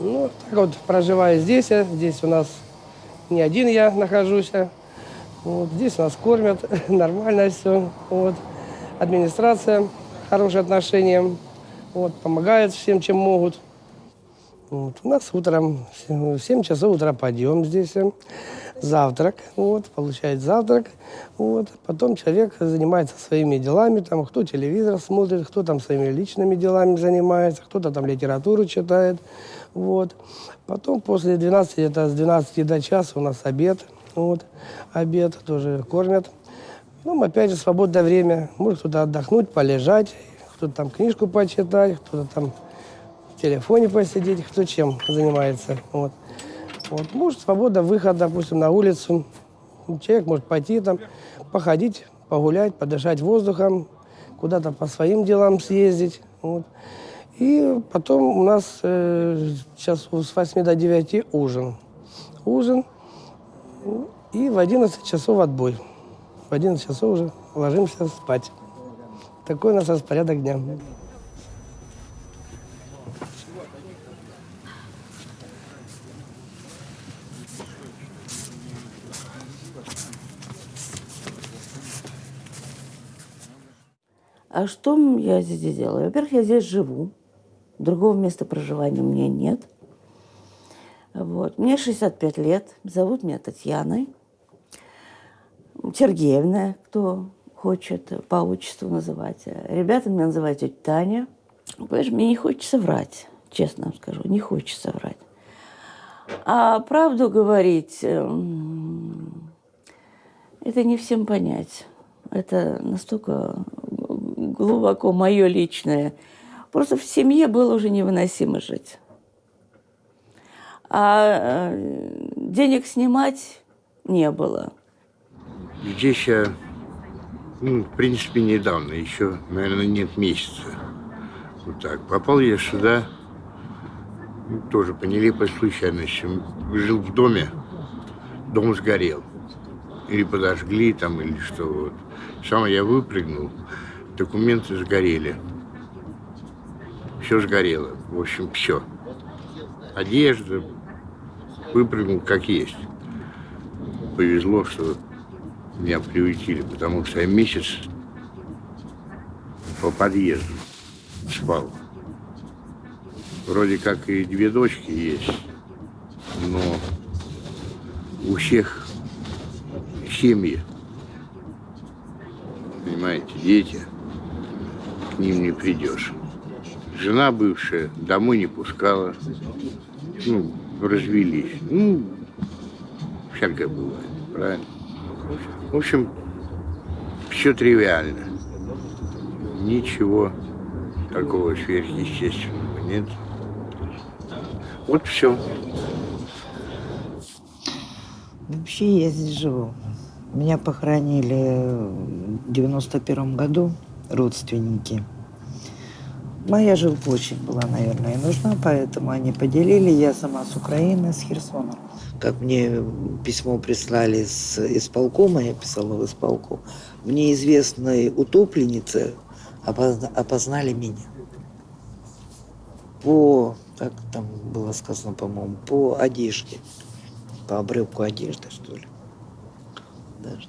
Ну, так вот, проживаю здесь. а Здесь у нас не один я нахожусь. а. Вот, здесь нас кормят, нормально все. Вот. Администрация, хорошие отношения. Вот, помогают всем, чем могут. Вот. У нас утром, в 7 часов утра подъем здесь, э, завтрак, вот, получает завтрак, вот. Потом человек занимается своими делами, там, кто телевизор смотрит, кто там своими личными делами занимается, кто-то там литературу читает, вот. Потом после 12, это с 12 до часа у нас обед, вот, обед тоже кормят. Ну, опять же, свободное время, может кто-то отдохнуть, полежать, кто-то там книжку почитать, кто-то там в телефоне посидеть, кто чем занимается. Вот. Вот. Может, свобода, выход, допустим, на улицу. Человек может пойти там, походить, погулять, подышать воздухом, куда-то по своим делам съездить. Вот. И потом у нас э, сейчас с 8 до 9 ужин. Ужин. И в 11 часов отбой. В 11 часов уже ложимся спать. Такой у нас распорядок дня. А что я здесь делаю? Во-первых, я здесь живу. Другого места проживания у меня нет. Вот. Мне 65 лет. Зовут меня Татьяной. Сергеевна, кто хочет по отчеству называть. Ребята меня называют тетя Таня. Понимаешь, мне не хочется врать, честно вам скажу, не хочется врать. А правду говорить, эм, это не всем понять. Это настолько глубоко мое личное. Просто в семье было уже невыносимо жить. А э, денег снимать не было. Здесь я, ну, в принципе, недавно, еще, наверное, нет месяца. Вот так. Попал я сюда, ну, тоже по нелепой случайности. Жил в доме, дом сгорел. Или подожгли там, или что. Вот. Сам я выпрыгнул, документы сгорели. Все сгорело. В общем, все. Одежда, выпрыгнул как есть. Повезло, что меня приютили, потому что я месяц по подъезду спал. Вроде как и две дочки есть, но у всех семьи, понимаете, дети, к ним не придешь. Жена бывшая домой не пускала, ну, развелись. Ну, всякое бывает, правильно? В общем, все тривиально. Ничего такого сверхъестественного нет. Вот все. Вообще я здесь живу. Меня похоронили в 91 году родственники. Моя жилка очень была, наверное, нужна, поэтому они поделили. Я сама с Украины, с Херсона. Как мне письмо прислали с исполкома, я писала в исполком, в неизвестной утопленнице опозна- опознали меня. По, как там было сказано, по-моему, по одежде. По обрывку одежды, что ли. Даже.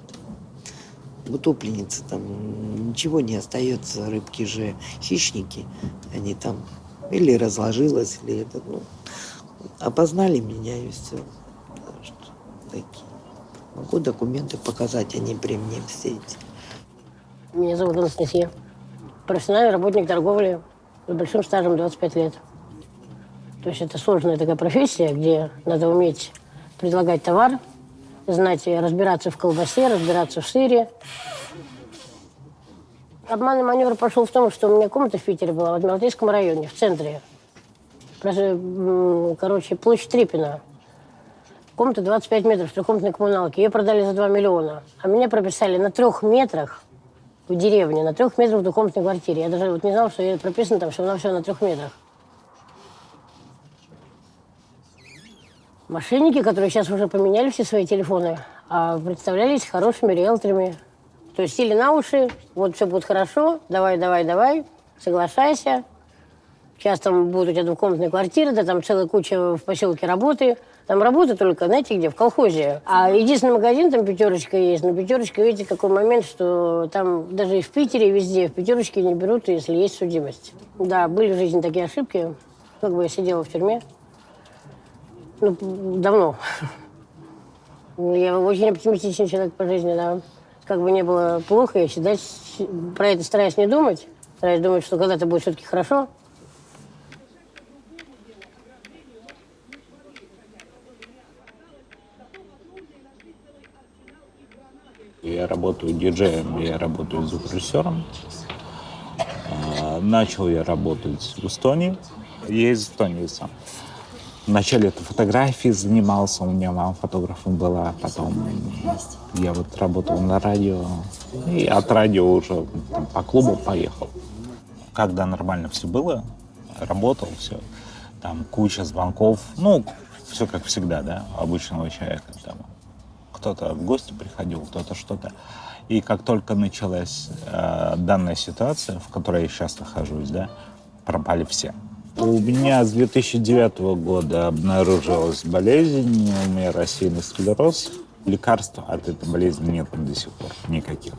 Утопленницы там ничего не остается, рыбки же хищники, они там или разложилось, или это, ну, опознали меня и все. Такие. Могу документы показать, они при мне все эти. Меня зовут Анастасия. Профессиональный работник торговли с большим стажем 25 лет. То есть это сложная такая профессия, где надо уметь предлагать товар, знать, разбираться в колбасе, разбираться в сыре. Обманный маневр пошел в том, что у меня комната в Питере была, в Адмиралтейском районе, в центре. М, Короче, площадь Трипина. Комната 25 метров, трехкомнатной коммуналки. Ее продали за 2 миллиона. А меня прописали на трех метрах в деревне, на трех метрах в двухкомнатной квартире. Я даже вот не знала, что я прописано там всего на все на трех метрах. Мошенники, которые сейчас уже поменяли все свои телефоны, а представлялись хорошими риэлторами. То есть сели на уши, вот все будет хорошо, давай, давай, давай, соглашайся. Сейчас там будут у тебя двухкомнатные квартиры, да там целая куча в поселке работы. Там работа только, знаете где, в колхозе. А единственный магазин там пятерочка есть. Но пятерочка, видите, какой момент, что там даже и в Питере, и везде в пятерочке не берут, если есть судимость. Да, были в жизни такие ошибки. Как бы я сидела в тюрьме. Ну, давно. Я очень оптимистичный человек по жизни, да. Как бы не было плохо, я всегда про это стараюсь не думать. Стараюсь думать, что когда-то будет все-таки хорошо. Я работаю диджеем, я работаю звукорежиссером. А, Начал я работать в Эстонии. Я из Эстонии сам. Вначале это фотографии занимался, у меня мама фотографом была, потом я вот работал на радио, и от радио уже там, по клубу поехал. Когда нормально все было, работал, все, там куча звонков, ну, все как всегда, да, обычного человека. Там, кто-то в гости приходил, кто-то что-то. И как только началась э, данная ситуация, в которой я сейчас нахожусь, да, пропали все. У меня с 2009 года обнаружилась болезнь, у меня рассеянный склероз. Лекарств от этой болезни нет до сих пор никаких.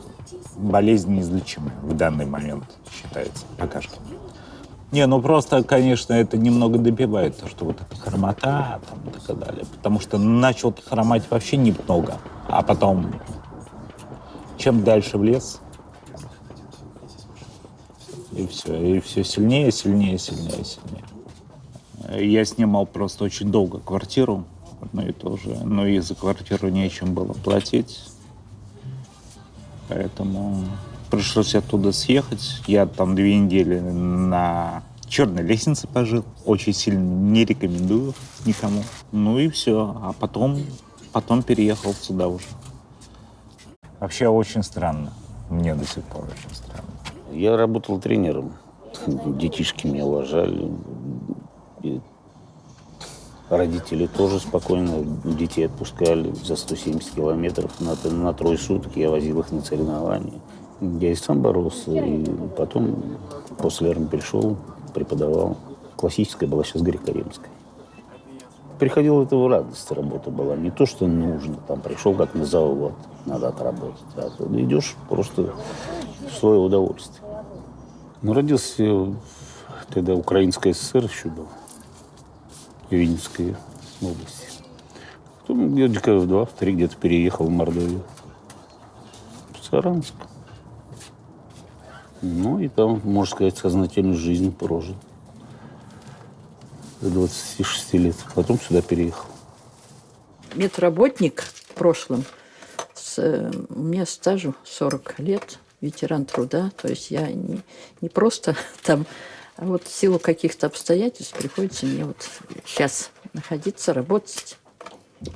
Болезнь неизлечимая в данный момент считается пока что. Не, ну просто, конечно, это немного добивает, то, что вот эта хромота там, и так далее. Потому что начал хромать вообще немного, а потом, чем дальше в лес, и все, и все сильнее, сильнее, сильнее, сильнее. Я снимал просто очень долго квартиру, одно и то же, но и за квартиру нечем было платить. Поэтому пришлось оттуда съехать. Я там две недели на черной лестнице пожил. Очень сильно не рекомендую никому. Ну и все. А потом, потом переехал сюда уже. Вообще очень странно. Мне до сих пор очень странно. Я работал тренером. Детишки меня уважали. И родители тоже спокойно детей отпускали за 170 километров на, на трое суток. Я возил их на соревнования. Я и сам боролся, и потом после армии пришел, преподавал. Классическая была сейчас греко-римская. Приходил это в радость, работа была. Не то, что нужно. Там пришел как на завод, надо отработать. А ты идешь просто в свое удовольствие. Ну, родился тогда Украинская ССР еще был. В Винницкой области. Потом годика в два, в три где-то переехал в Мордовию. В Саранск. Ну, и там, можно сказать, сознательную жизнь прожил. До 26 лет. Потом сюда переехал. медработник в прошлом. С, э, у меня стажу 40 лет, ветеран труда. То есть я не, не просто там, а вот в силу каких-то обстоятельств приходится мне вот сейчас находиться, работать,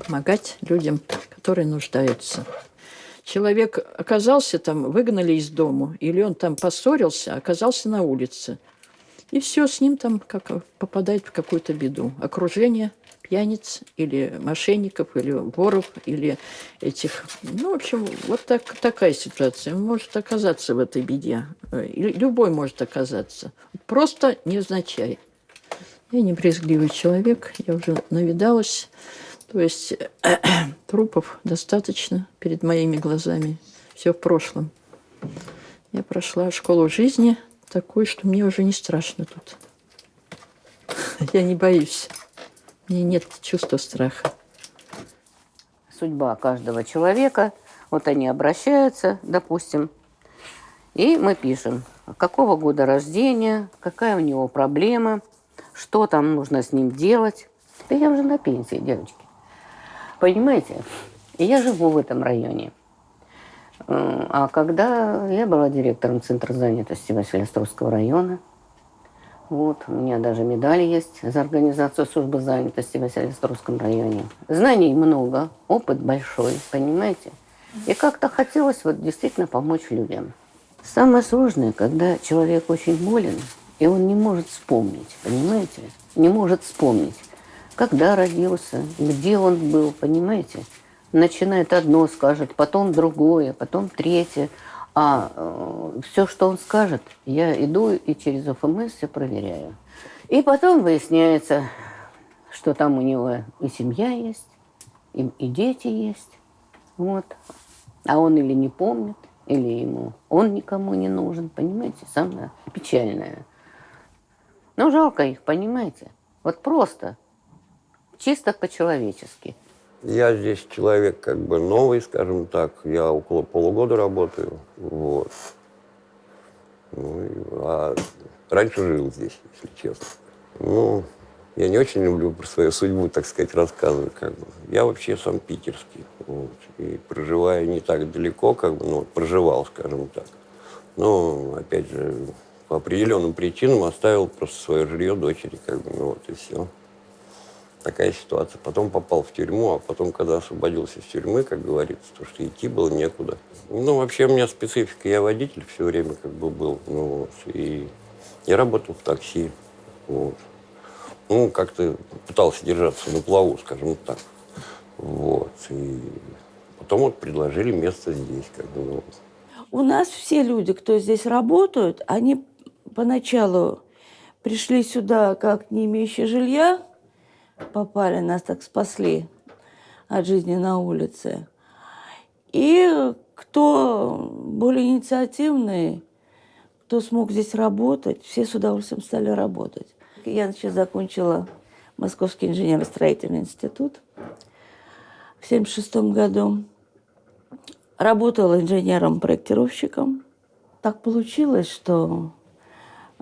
помогать людям, которые нуждаются. Человек оказался там, выгнали из дому, или он там поссорился, оказался на улице. И все, с ним там как попадает в какую-то беду. Окружение пьяниц или мошенников, или воров, или этих... Ну, в общем, вот так, такая ситуация. Может оказаться в этой беде. Любой может оказаться. Просто невзначай. Я не брезгливый человек, я уже навидалась. То есть трупов достаточно перед моими глазами. Все в прошлом. Я прошла школу жизни такую, что мне уже не страшно тут. Я не боюсь. Мне нет чувства страха. судьба каждого человека. Вот они обращаются, допустим, и мы пишем, какого года рождения, какая у него проблема, что там нужно с ним делать. Да я уже на пенсии, девочки. Понимаете? Я живу в этом районе. М, А когда я была директором Центра занятости Василиостровского района, вот, у меня даже медаль есть за организацию службы занятости в Василиостровском районе. Знаний много, опыт большой, понимаете? И как-то хотелось вот действительно помочь людям. Самое сложное, когда человек очень болен, и он не может вспомнить, понимаете? Не может вспомнить, когда родился, где он был, понимаете? Начинает одно, скажет, потом другое, потом третье. А все, что он скажет, я иду и через ОФМС все проверяю. И потом выясняется, что там у него и семья есть, и, и дети есть. Вот. А он или не помнит, или ему он никому не нужен, понимаете? Самое печальное. Ну, жалко их, понимаете? Вот просто, чисто по-человечески. Я здесь человек как бы новый, скажем так. Я около полугода работаю. Вот. Ну, а раньше жил здесь, если честно. Ну, я не очень люблю про свою судьбу, так сказать, рассказывать. Как бы. Я вообще сам питерский. Вот, и проживаю не так далеко, как бы, ну, проживал, скажем так. Но, опять же, по определенным причинам оставил просто свое жилье дочери, как бы, ну вот и все. Такая ситуация. Потом попал в тюрьму, а потом, когда освободился из тюрьмы, как говорится, то что идти было некуда. Ну, вообще у меня специфика, я водитель все время как бы был, ну, вот, и я работал в такси, вот. Ну, как-то пытался держаться на плаву, скажем так, вот. И потом вот предложили место здесь, как бы, ну, У нас все люди, кто здесь работают, они поначалу пришли сюда как не имеющие жилья, попали, нас так спасли от жизни на улице. И кто более инициативный, кто смог здесь работать, все с удовольствием стали работать. Я сейчас закончила Московский инженерно-строительный институт в 1976 году. Работала инженером-проектировщиком. Так получилось, что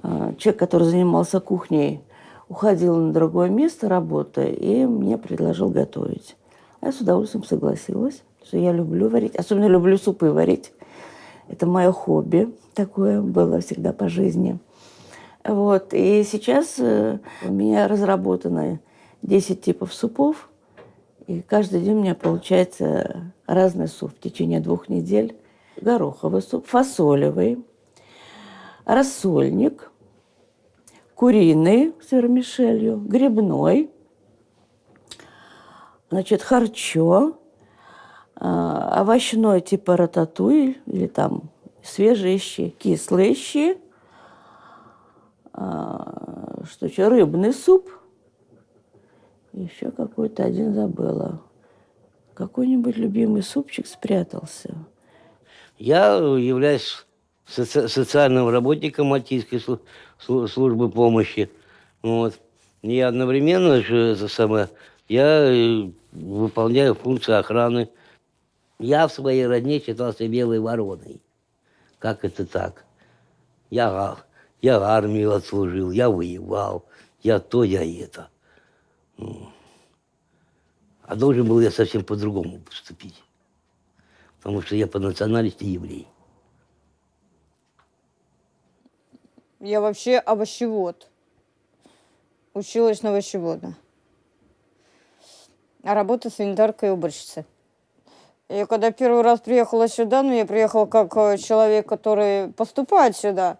э, человек, который занимался кухней, уходил на другое место работы и мне предложил готовить. А Я с удовольствием согласилась, что я люблю варить, особенно люблю супы варить. Это мое хобби такое было всегда по жизни. Вот. И сейчас э, у меня разработано 10 типов супов, и каждый день у меня получается разный суп в течение двух недель. Гороховый суп, фасолевый, рассольник, куриный с вермишелью, грибной, значит, харчо, а, овощной типа рататуй или там свежие щи, кислые щи, а, что еще, рыбный суп, еще какой-то один забыла. Какой-нибудь любимый супчик спрятался. Я являюсь соци- социальным работником Мальтийской слу- слу- службы помощи. Вот. И одновременно же это самое, я э, выполняю функции охраны. Я в своей родне считался белой вороной. Как это так? Я, я армию отслужил, я воевал, я то, я это. А должен был я совсем по-другому поступить. Потому что я по национальности еврей. Я вообще овощевод. Училась на овощевода. А работа санитаркой и уборщицей. Я когда первый раз приехала сюда, ну, я приехала как э, человек, который поступает сюда.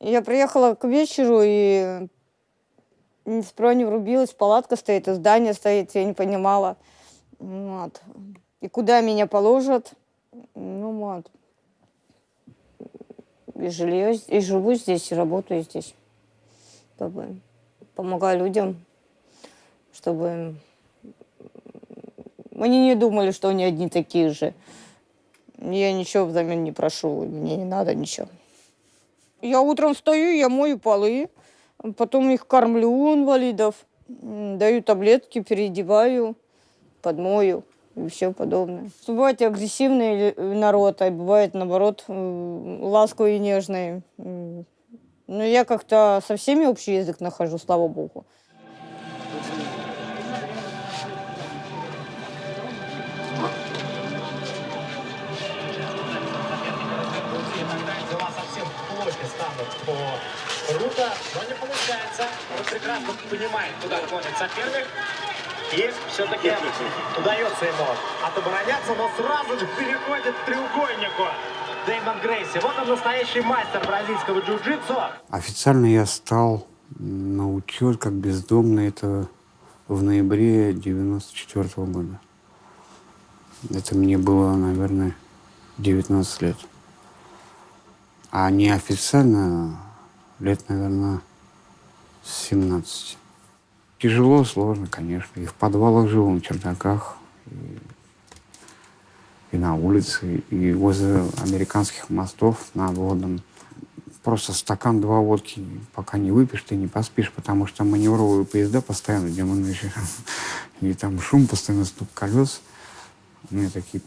Я приехала к вечеру и ни справа не врубилась, палатка стоит, и здание стоит, я не понимала. Вот. И куда меня положат? Ну вот. И жилье, и живу здесь, и работаю здесь. Как бы помогаю людям, чтобы они не думали, что они одни такие же. Я ничего взамен не прошу, мне не надо ничего. Я утром встаю, я мою полы, потом их кормлю инвалидов, даю таблетки, переодеваю, подмою и все подобное. Бывает и агрессивный э, народ, а бывает, наоборот, м, ласковый и нежный. Но я как-то со всеми общий язык нахожу, слава богу. Рута, но не получается. Он прекрасно понимает, куда клонит соперник. И все-таки удается ему отобороняться, но сразу же переходит к треугольнику. Дэймон Грейси. Вот он настоящий мастер бразильского джиу-джитсу. Официально я стал на учет как бездомный это в ноябре 94 года. Это мне было, наверное, 19 лет. А неофициально лет, наверное, с 17. Тяжело, сложно, конечно. И в подвалах жил, на чердаках, и, и на улице, и возле американских мостов на водном. Просто стакан, два водки, пока не выпьешь, ты не поспишь, потому что маневровые поезда постоянно, где мы ночью. И там шум, постоянно стук колес. У меня такие,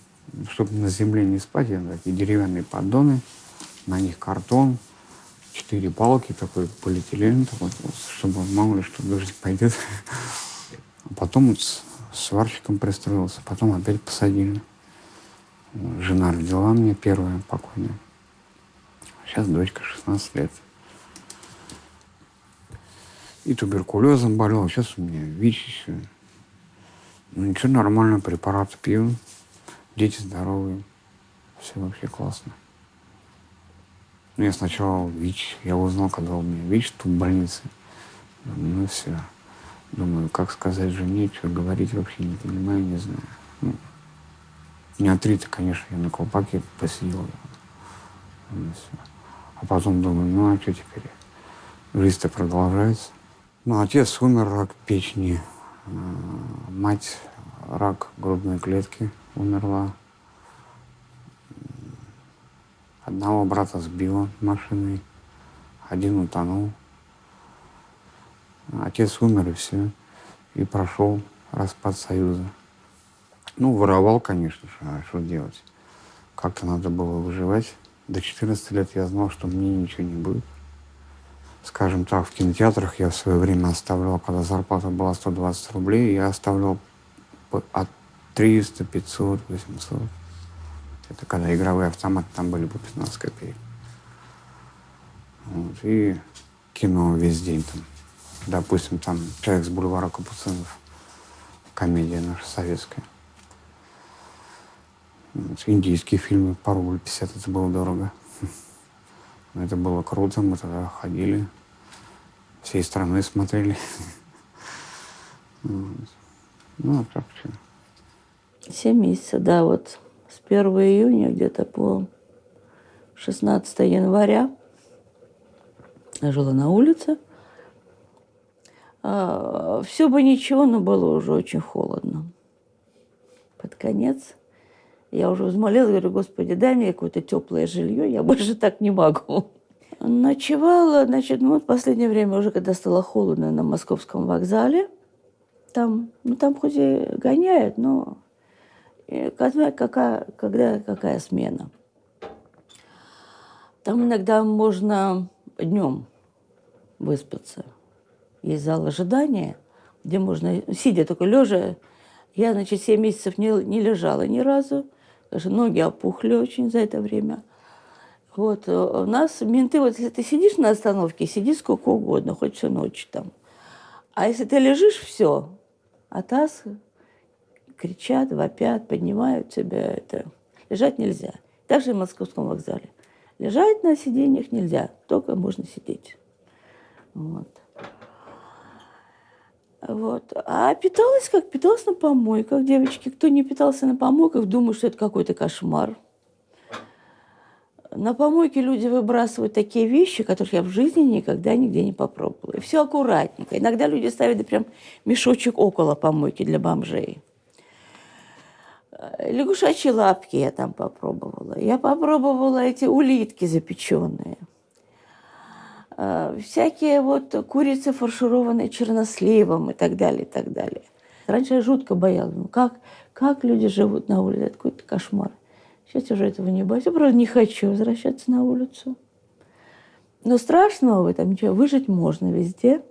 чтобы на земле не спать, я такие деревянные поддоны, на них картон, четыре палки, такой полиэтилен, такой, чтобы мало ли что дождь пойдет. А потом с сварщиком пристроился, потом опять посадили. Жена родила мне первая покойная. Сейчас дочка 16 лет. И туберкулезом болел, сейчас у меня ВИЧ еще. Ну ничего, нормально, препараты пью. Дети здоровые. Все вообще классно. Ну, я сначала ВИЧ. Я узнал, когда у меня ВИЧ тут в больнице. Ну, все. Думаю, как сказать жене, что говорить вообще не понимаю, не знаю. Ну, не отрито, конечно, я на колпаке посидел. Ну, всё. А потом думаю, ну а что теперь? Жизнь-то продолжается. Ну, отец умер, рак печени. А, Мать рак грудной клетки умерла. Одного брата сбила машиной, один утонул. Отец умер, и все. И прошел распад Союза. Ну, воровал, конечно а что делать? Как-то надо было выживать. До 14 лет я знал, что мне ничего не будет. Скажем так, в кинотеатрах я в свое время оставлял, когда зарплата была 120 рублей, я оставлял от 300, 500, 800. Это когда игровые автоматы там были по 15 копеек. Вот. И кино весь день там. Допустим, там «Человек с бульвара Капуцинов», комедия наша советская. Вот. Индийские фильмы по рубль 50, это было дорого. Но это было круто, мы тогда ходили, всей страной смотрели. Ну, а так что. Семь месяцев, да, вот с 1 июня где-то по 16 января я жила на улице. все бы ничего, но было уже очень холодно. Под конец я уже взмолилась, говорю, Господи, дай мне какое-то теплое жилье, я больше так не могу. Ночевала, значит, ну, вот в последнее время уже, когда стало холодно на московском вокзале, там, ну, там хоть и гоняют, но когда, какая, когда какая смена. Там иногда можно днем выспаться. Есть зал ожидания, где можно, сидя только лежа, я, значит, 7 месяцев не, не лежала ни разу, даже ноги опухли очень за это время. Вот, э, у нас менты, вот если ты сидишь на остановке, сиди сколько угодно, хоть всю ночь там. А если ты лежишь, все, а таз кричат, вопят, поднимают тебя. Это. Лежать нельзя. Также в московском вокзале. Лежать на сиденьях нельзя, только можно сидеть. Вот. Вот. А питалась как? Питалась на помойках, девочки. Кто не питался на помойках, думает, что это какой-то кошмар. На помойке люди выбрасывают такие вещи, которых я в жизни никогда нигде не попробовала. И все аккуратненько. Иногда люди ставят да, прям мешочек около помойки для бомжей. Лягушачьи лапки я там попробовала. Я попробовала эти улитки запеченные. Всякие вот курицы, фаршированные черносливом и так далее, и так далее. Раньше я жутко боялась. Ну, как, как люди живут на улице? Это какой-то кошмар. Сейчас уже этого не боюсь. Я просто не хочу возвращаться на улицу. Но страшного в этом ничего. Выжить можно везде.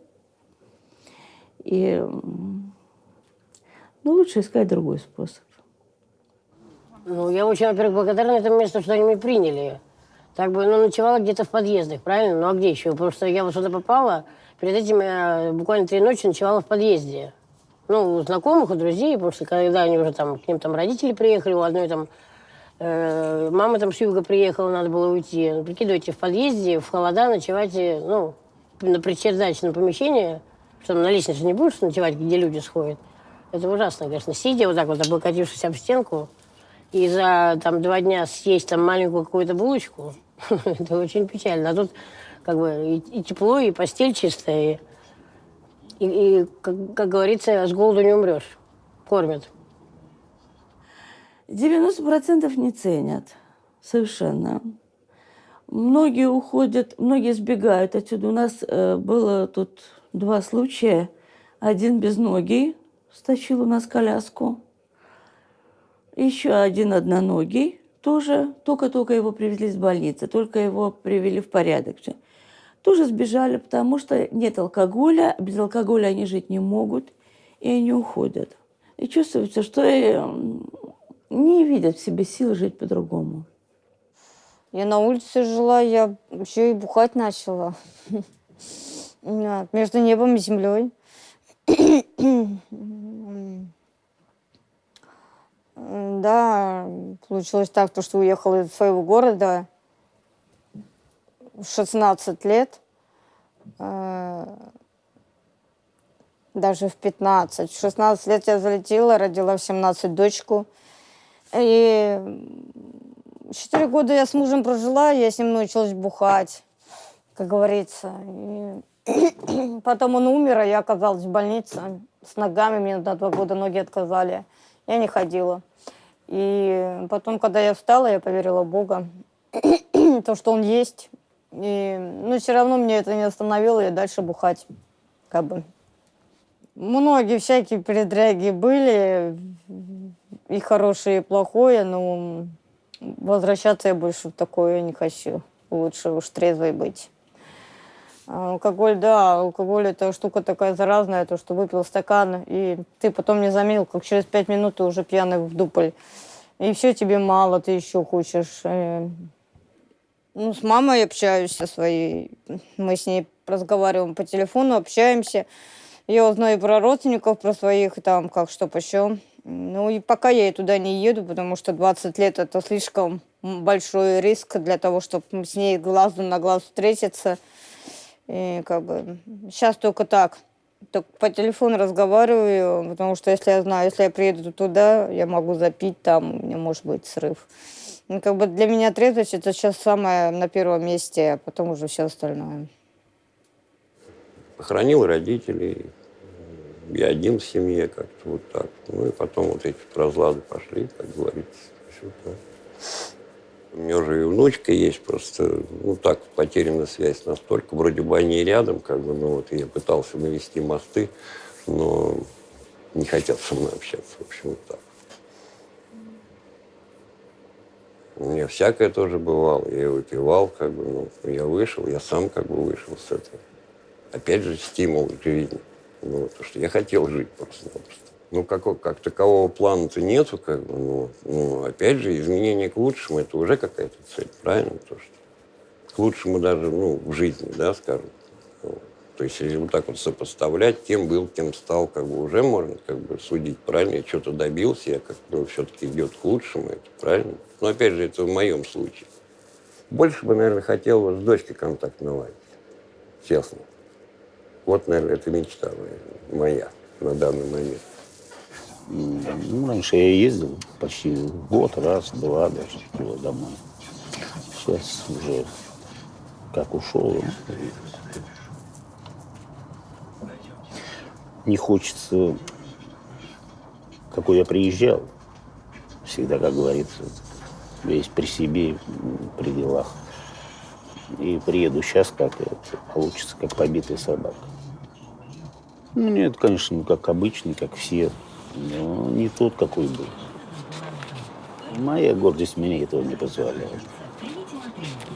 И ну, лучше искать другой способ. Ну, я очень, во-первых, благодарна этому месту, что они меня приняли. Так бы, ну, ночевала где-то в подъездах, правильно? Ну, а где еще? Потому что я вот сюда попала, перед этим я буквально три ночи ночевала в подъезде. Ну, у знакомых, у друзей, что когда они уже там, к ним там родители приехали, у одной там э, мама там с юга приехала, надо было уйти. Ну, прикидывайте, в подъезде, в холода ночевать, ну, на предчердачном помещении, что на лестнице не будешь ночевать, где люди сходят. Это ужасно, конечно. Сидя вот так вот, облокотившись об стенку, и за там два дня съесть там маленькую какую-то булочку, это очень печально. А тут как бы и, и тепло, и постель чистая, и И, и как, как говорится, с голоду не умрешь. Кормят. 90% не ценят. Совершенно. Многие уходят, многие сбегают отсюда. У нас э, было тут два случая. Один без ноги стащил у нас коляску. Еще один одноногий тоже, только-только его привезли из больницы, только его привели в порядок. Тоже сбежали, потому что нет алкоголя, без алкоголя они жить не могут, и они уходят. И чувствуется, что э, не видят в себе сил жить по-другому. Я на улице жила, я еще и бухать начала. Между небом и землей. Да, получилось так, то, что уехала из своего города в 16 лет, э, даже в 15. В 16 лет я залетела, родила в 17 дочку. И четыре года я с мужем прожила, я с ним научилась бухать, как говорится. И потом он умер, а я оказалась в больнице с ногами, мне на два года ноги отказали. Я не ходила. И потом, когда я встала, я поверила в Бога, то, что Он есть. И, ну, все равно мне это не остановило, я дальше бухать, как бы. Многие всякие передряги были, и хорошее, и плохое, но возвращаться я больше в такое не хочу. Лучше уж трезвой быть. А Алкоголь, да, алкоголь это штука такая заразная, то, что выпил стакан, и ты потом не заметил, как через пять минут ты уже пьяный в дупль. И все тебе мало, ты еще хочешь. э. Ну, с мамой общаюсь со своей. Мы с ней разговариваем по телефону, общаемся. Я узнаю про родственников, про своих, там, как что, почем. Ну, и пока я и туда не еду, потому что 20 лет это слишком большой риск для того, чтобы с ней глазу на глаз встретиться. И как бы сейчас только так. Только по телефону разговариваю, потому что если я знаю, если я приеду туда, я могу запить там, у меня может быть срыв. Ну, как бы для меня трезвость это сейчас самое на первом месте, а потом уже все остальное. Похоронил родителей. Я один в семье как-то вот так. Ну и потом вот эти разлады пошли, как говорится. Всё так. У меня уже и внучка есть, просто, ну так, потеряна связь настолько. Вроде бы они рядом, как бы, ну вот я пытался навести мосты, но не хотят со мной общаться, в общем, вот так. У меня всякое тоже бывало. Я выпивал, как бы, ну, я вышел, я сам как бы вышел с этого. Опять же, стимул к жизни. Ну, то, что я хотел жить просто-напросто. Ну, как, как такового плана-то нету, как бы, ну, ну, опять же, изменение к лучшему, это уже какая-то цель, правильно? То, что к лучшему даже, ну, в жизни, да, скажем. Ну, то есть, если вот так вот сопоставлять, кем был, кем стал, как бы уже можно как бы судить, правильно? Я что-то добился, я как бы все-таки идет к лучшему, это правильно? Но опять же, это в моем случае. Больше бы, наверное, хотел с дочкой контакт наладить, честно. Вот, наверное, это мечта моя на данный момент. Ну, раньше я ездил почти год, раз, два даже туда домой. Сейчас уже как ушел. Не хочется, какой я приезжал. Всегда, как говорится, весь при себе, при делах. И приеду сейчас, как это, получится, как побитая собака. Ну, нет, конечно, ну, как обычный, как все, но не тот, какой был. Моя гордость мне этого не позволяет.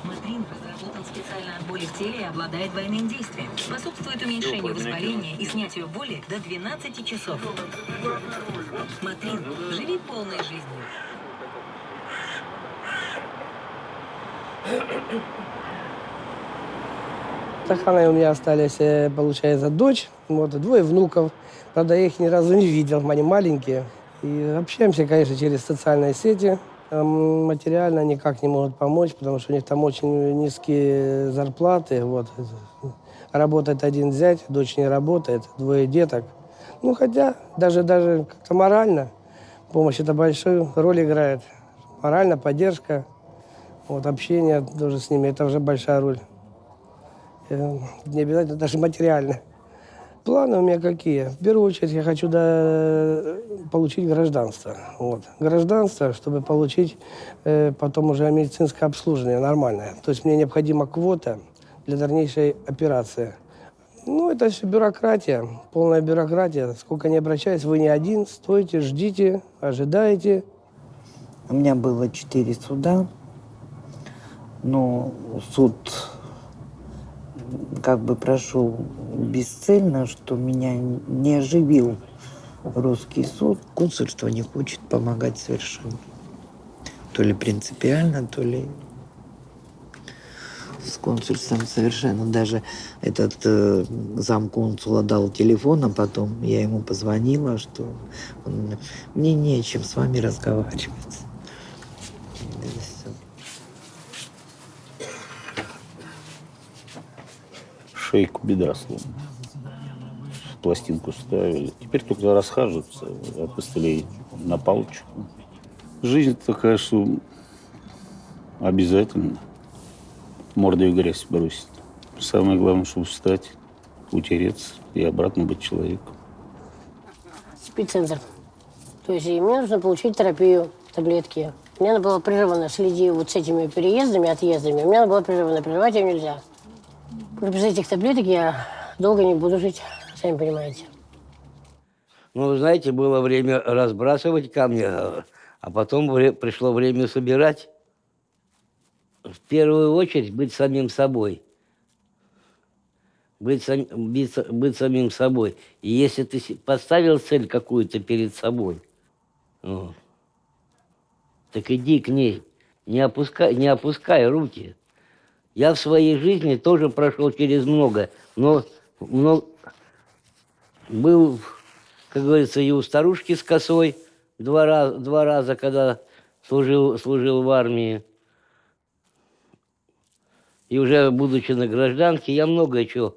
Матрин разработан специально от боли в теле и обладает двойным действием. Способствует уменьшению воспаления и снятию боли до 12 часов. Матрин. Живи полной жизнью. С охраной у меня остались, э, получается, дочь, вот, двое внуков. Правда, я их ни разу не видел, они маленькие. И общаемся, конечно, через социальные сети. Материально никак не могут помочь, потому что у них там очень низкие зарплаты. Вот. Работает один зять, дочь не работает, двое деток. Ну, хотя даже, даже как-то морально помощь это большую роль играет. Морально, поддержка, вот, общение тоже с ними, это уже большая роль. Э, Не обязательно даже материально. Планы у меня какие? В первую очередь я хочу да, получить гражданство. Вот. Гражданство, чтобы получить э, потом уже медицинское обслуживание нормальное. То есть мне необходима квота для дальнейшей операции. Ну, это все бюрократия, полная бюрократия. Сколько не обращаюсь, вы не один, стойте, ждите, ожидаете. У меня было четыре суда, но суд как бы прошел бесцельно, что меня не оживил русский суд. Консульство не хочет помогать совершенно. То ли принципиально, то ли с консульством совершенно. Даже этот э, замконсула дал телефон, а потом я ему позвонила, что он, мне не о чем с вами разговаривать. Да и всё. Шейку бедра сломана. Пластинку ставили. Теперь только расхаживаются от костылей на палочку. Жизнь такая, что обязательно мордой в грязь бросить. Самое главное, чтобы встать, утереться и обратно быть человеком. Спеццентр. То есть мне нужно получить терапию, таблетки. Мне надо было прерывано следить вот с этими переездами, отъездами. Мне надо было прерывано, прерывать ее нельзя. Без этих таблеток я долго не буду жить, сами понимаете. Ну, знаете, было время разбрасывать камни, а потом вре- пришло время собирать. В первую очередь быть самим собой. Быть, сам- быть быть самим собой. И если ты поставил цель какую-то перед собой, вот, так иди к ней. Не опускай, не опускай руки. Я в своей жизни тоже прошел через много, но, но был, как говорится, и у старушки с косой два раза, два раза когда служил, служил в армии. И уже будучи на гражданке, я много чего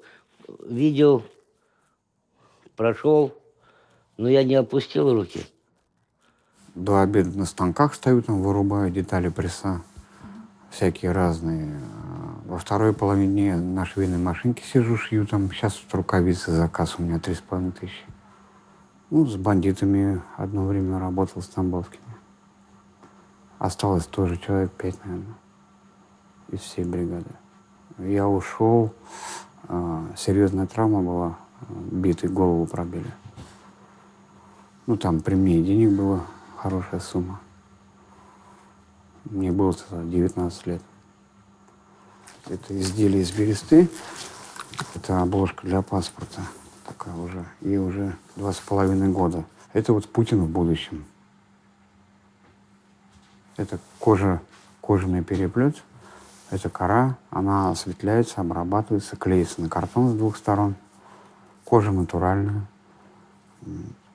видел, прошел, но я не опустил руки. До обеда на станках стою, там вырубаю детали пресса, всякие разные. Во второй половине на швейной машинке сижу, шью там. Сейчас вот рукавицы заказ у меня три с половиной тысячи. Ну, с бандитами одно время работал, с Тамбовскими. Осталось тоже человек пять, наверное, из всей бригады. Я ушел, а, серьезная травма была, битый голову пробили. Ну, там при мне денег было хорошая сумма. Мне было тогда 19 лет. Это изделие из бересты. Это обложка для паспорта. Такая уже. И уже два с половиной года. Это вот Путин в будущем. Это кожа, кожаный переплет. Это кора. Она осветляется, обрабатывается, клеится на картон с двух сторон. Кожа натуральная.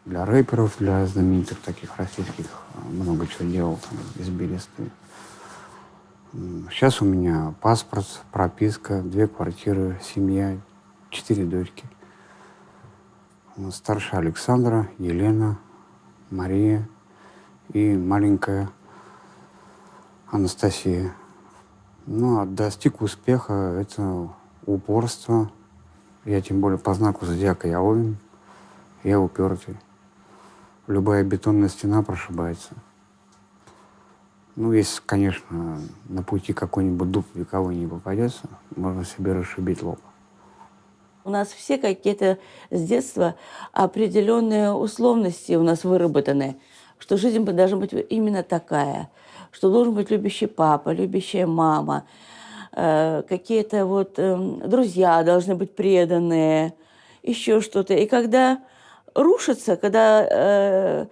Для рэперов, для знаменитых таких российских а, много чего делал там, из бересты. Сейчас у меня паспорт, прописка, две квартиры, семья, четыре дочки. Старшая Александра, Елена, Мария и маленькая Анастасия. Ну, а достиг успеха — это упорство. Я тем более по знаку зодиака я овен, я упертый. Любая бетонная стена прошибается. Ну, если, конечно, на пути какой-нибудь дуб вековой не попадется, можно себе расшибить лоб. У нас все какие-то с детства определенные условности у нас выработаны, что жизнь должна быть именно такая, что должен быть любящий папа, любящая мама, э, какие-то вот эм, друзья должны быть преданные, еще что-то. И когда рушится, когда э,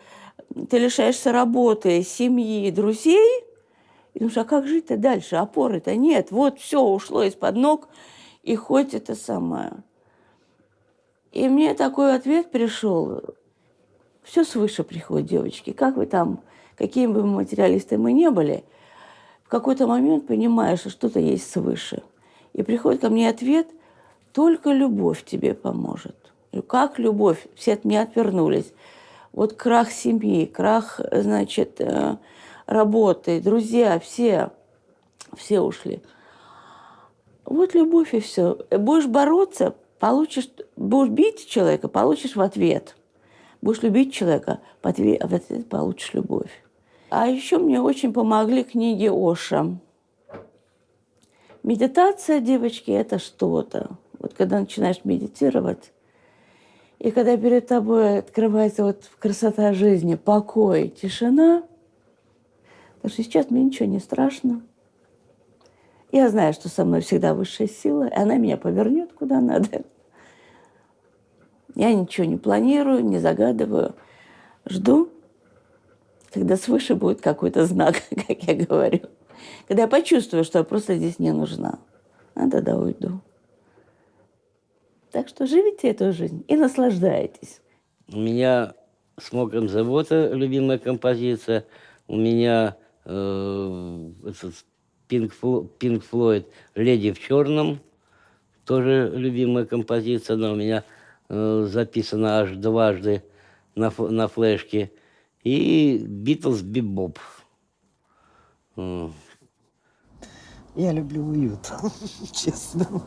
ты лишаешься работы, семьи, друзей, и думаешь, а как жить-то дальше? Опоры-то нет. Вот все ушло из-под ног, и хоть это самое. И мне такой ответ пришел. Все свыше приходит, девочки. Как вы там, какими бы материалисты мы не были, в какой-то момент понимаешь, что что-то есть свыше. И приходит ко мне ответ, только любовь тебе поможет. Как любовь? Все от меня отвернулись. Вот крах семьи, крах, значит, э, работы, друзья, все, все ушли. Вот любовь и все. Будешь бороться, Получишь, будешь бить человека, получишь в ответ. Будешь любить человека, в ответ, ответ получишь любовь. А еще мне очень помогли книги Оша. Медитация, девочки, это что-то. Вот когда начинаешь медитировать, и когда перед тобой открывается вот красота жизни, покой, тишина, потому что сейчас мне ничего не страшно. Я знаю, что со мной всегда высшая сила, и она меня повернет куда надо. Я ничего не планирую, не загадываю. Жду, когда свыше будет какой-то знак, как я говорю. Когда я почувствую, что я просто здесь не нужна, а тогда уйду. Так что живите эту жизнь и наслаждайтесь. У меня с мокрым завода любимая композиция. У меня э, этот Pink, Фло- Pink Floyd «Леди в черном». Тоже любимая композиция. Она у меня э, записана аж дважды на, на флешке. И «Битлз Бибоп». М. Я люблю уют, честно.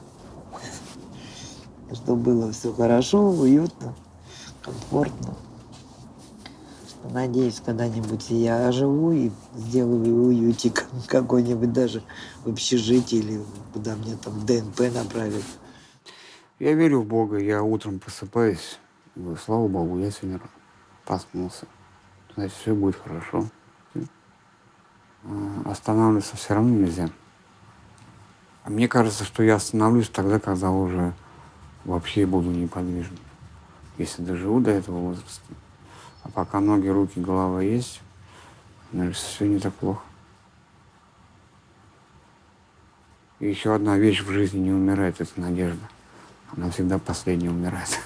Чтобы было все хорошо, уютно, комфортно. Надеюсь, когда-нибудь я оживу и сделаю уютик какой-нибудь даже в общежитии или куда мне там ДНП направят. Я верю в Бога. Я утром просыпаюсь. Говорю, слава Богу, я сегодня проснулся. Значит, все будет хорошо. А, Останавливаться все равно нельзя. А мне кажется, что я остановлюсь тогда, когда уже вообще буду неподвижен. Если доживу до этого возраста. А пока ноги, руки, голова есть, наверное, все не так плохо. И еще одна вещь в жизни не умирает, это надежда. Она всегда последняя умирает.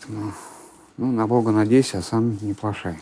Поэтому, ну, на Бога надейся, а сам не плашай.